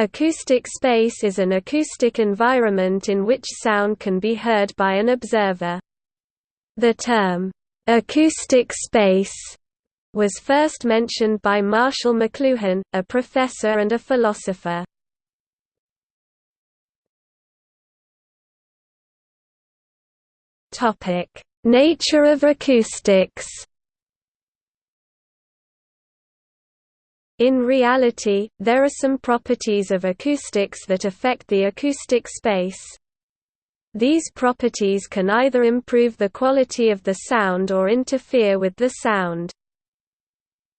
Acoustic space is an acoustic environment in which sound can be heard by an observer. The term, "'acoustic space' was first mentioned by Marshall McLuhan, a professor and a philosopher. Nature of acoustics In reality, there are some properties of acoustics that affect the acoustic space. These properties can either improve the quality of the sound or interfere with the sound.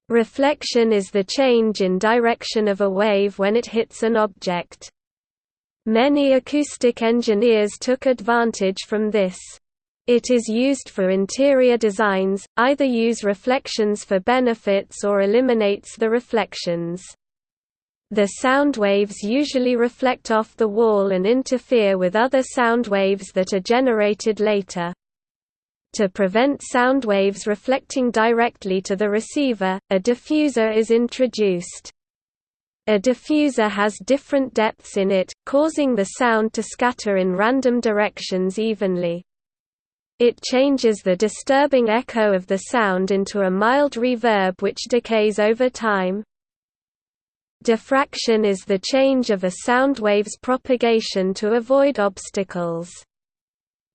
Reflection is the change in direction of a wave when it hits an object. Many acoustic engineers took advantage from this. It is used for interior designs, either use reflections for benefits or eliminates the reflections. The sound waves usually reflect off the wall and interfere with other sound waves that are generated later. To prevent sound waves reflecting directly to the receiver, a diffuser is introduced. A diffuser has different depths in it, causing the sound to scatter in random directions evenly. It changes the disturbing echo of the sound into a mild reverb which decays over time. Diffraction is the change of a sound wave's propagation to avoid obstacles.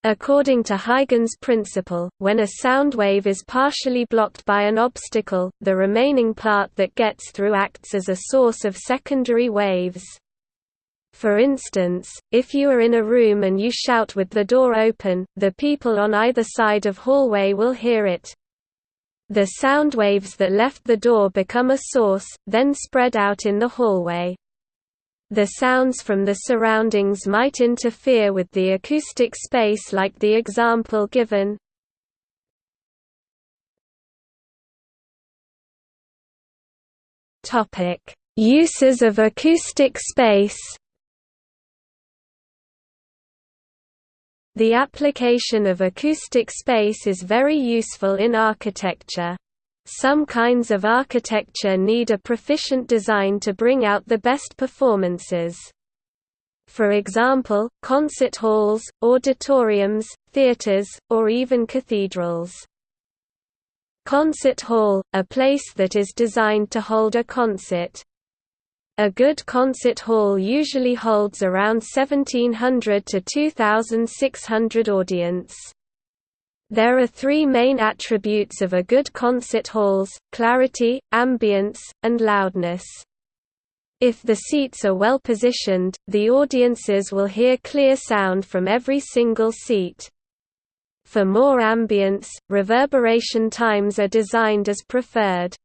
According to Huygens' principle, when a sound wave is partially blocked by an obstacle, the remaining part that gets through acts as a source of secondary waves. For instance, if you are in a room and you shout with the door open, the people on either side of hallway will hear it. The sound waves that left the door become a source, then spread out in the hallway. The sounds from the surroundings might interfere with the acoustic space like the example given. Uses of acoustic space The application of acoustic space is very useful in architecture. Some kinds of architecture need a proficient design to bring out the best performances. For example, concert halls, auditoriums, theaters, or even cathedrals. Concert hall, a place that is designed to hold a concert. A good concert hall usually holds around 1700 to 2600 audience. There are three main attributes of a good concert halls, clarity, ambience, and loudness. If the seats are well positioned, the audiences will hear clear sound from every single seat. For more ambience, reverberation times are designed as preferred.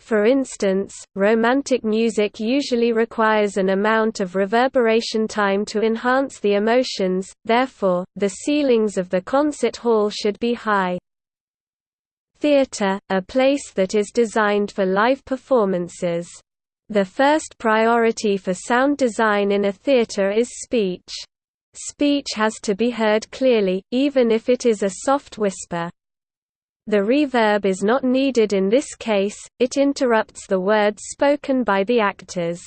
For instance, romantic music usually requires an amount of reverberation time to enhance the emotions, therefore, the ceilings of the concert hall should be high. Theatre, a place that is designed for live performances. The first priority for sound design in a theatre is speech. Speech has to be heard clearly, even if it is a soft whisper. The reverb is not needed in this case, it interrupts the words spoken by the actors.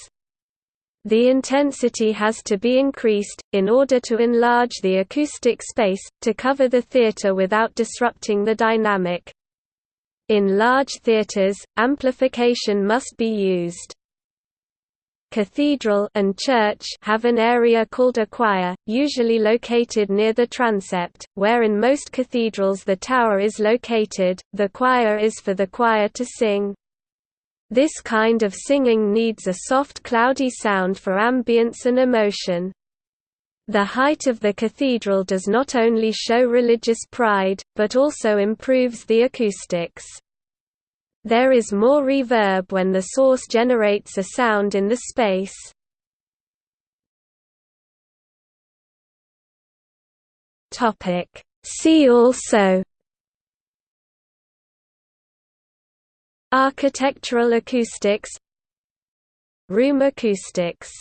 The intensity has to be increased, in order to enlarge the acoustic space, to cover the theatre without disrupting the dynamic. In large theatres, amplification must be used cathedral and church have an area called a choir, usually located near the transept, where in most cathedrals the tower is located, the choir is for the choir to sing. This kind of singing needs a soft cloudy sound for ambience and emotion. The height of the cathedral does not only show religious pride, but also improves the acoustics. There is more reverb when the source generates a sound in the space. See also Architectural acoustics Room acoustics